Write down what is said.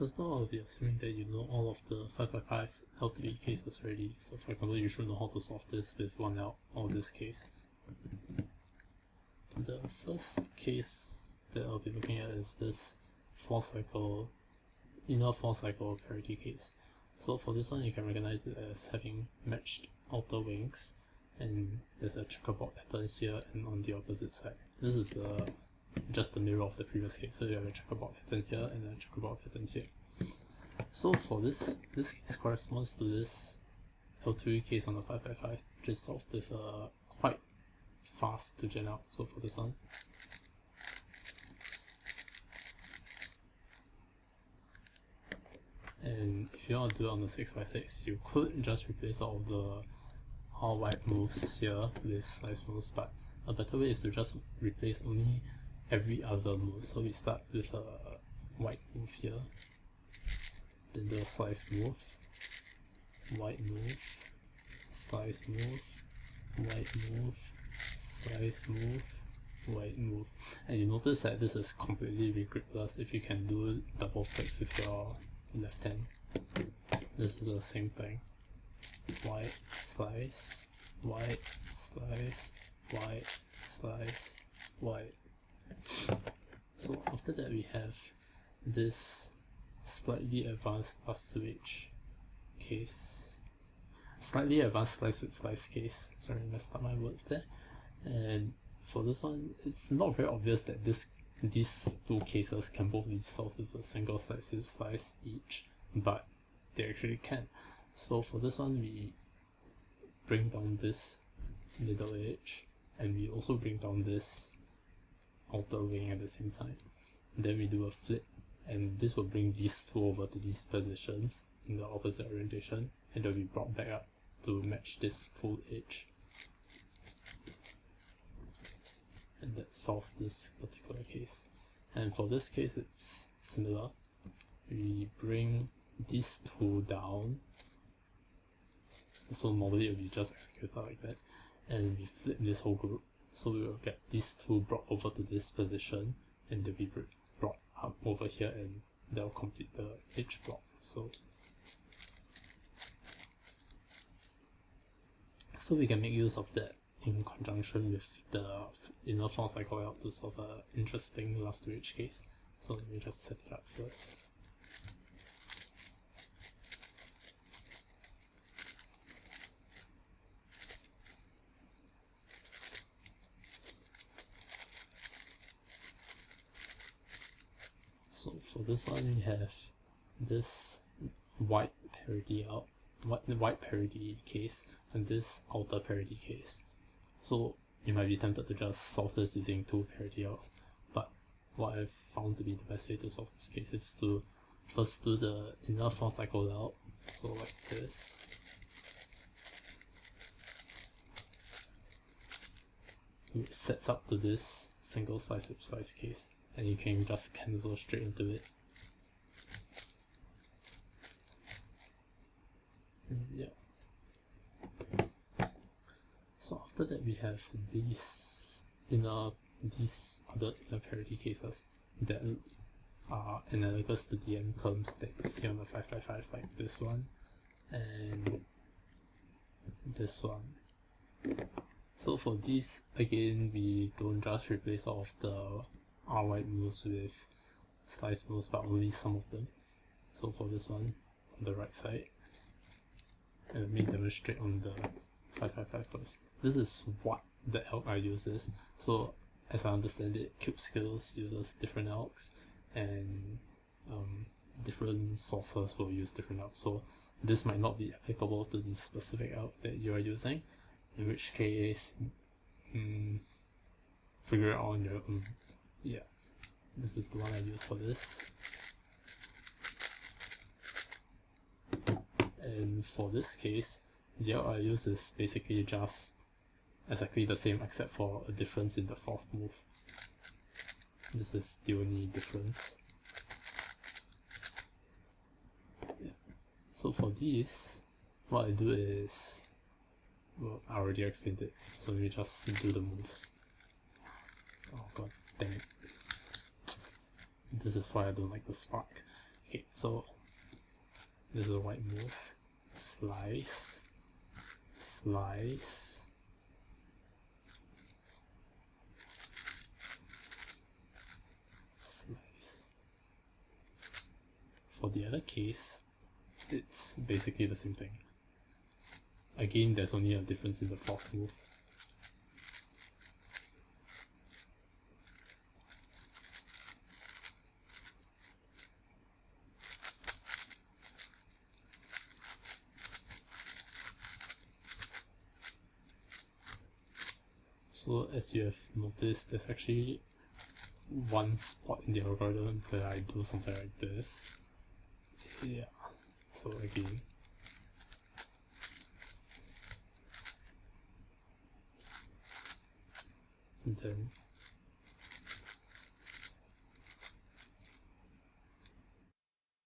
Of all, I'll be assuming that you know all of the 555 L2E cases already. So for example, you should know how to solve this with 1L or this case. The first case that I'll be looking at is this 4 cycle, inner 4 cycle parity case. So for this one, you can recognize it as having matched outer wings and there's a checkerboard pattern here and on the opposite side. This is uh, just the mirror of the previous case, so you have a checkerboard pattern here and a checkerboard pattern here. So for this, this case corresponds to this L2E case on the 555, which is solved with a quite fast to gen out. So for this one, and if you want to do it on the 6x6, you could just replace all the all wide moves here with slice moves, but a better way is to just replace only every other move. So we start with a wide move here, then the slice move, wide move, slice move, wide move, slice move, wide move. And you notice that this is completely regripless if you can do double flicks with your left hand. This is the same thing. Wide, slice, wide, slice, wide, slice, wide. So after that we have this slightly advanced last switch case. Slightly advanced slice with slice case. Sorry, I messed up my words there. And for this one, it's not very obvious that this these two cases can both be solved with a single slice with slice each, but they actually can. So for this one, we bring down this middle edge, and we also bring down this outer wing at the same time. And then we do a flip, and this will bring these two over to these positions in the opposite orientation, and they'll be brought back up to match this full edge. And that solves this particular case. And for this case, it's similar. We bring these two down. So normally it will be just executed like that. And we flip this whole group so we will get these two brought over to this position and they'll be brought up over here and they'll complete the edge block. So, so we can make use of that in conjunction with the inner four cycle out to solve an interesting last to case. So let me just set it up first. So for this one we have this white parity out uh, white, white parity case and this outer parity case. So you might be tempted to just solve this using two parity outs, but what I've found to be the best way to solve this case is to first do the inner four cycle out, so like this. Which sets up to this single slice with slice case and you can just cancel straight into it. And yeah. So after that we have these inner these other inner parity cases that are analogous to the n terms that you see on the 555 like this one and this one. So for this again we don't just replace all of the Wide moves with slice moves but only some of them. So for this one on the right side and let me demonstrate on the 555 first. This is what the alg I uses. So as I understand it, Cube Skills uses different algs and um, different sources will use different algs. So this might not be applicable to the specific alg that you are using, in which case mm, figure it out on your own yeah. This is the one I use for this. And for this case the I use is basically just exactly the same except for a difference in the fourth move. This is the only difference. Yeah. so for these what I do is well I already explained it so let me just do the moves. Oh god Dang it. This is why I don't like the spark. Okay, so this is a wide move. Slice. Slice. Slice. For the other case, it's basically the same thing. Again, there's only a difference in the fourth move. So as you have noticed, there's actually one spot in the algorithm where I do something like this. Yeah, so again, and then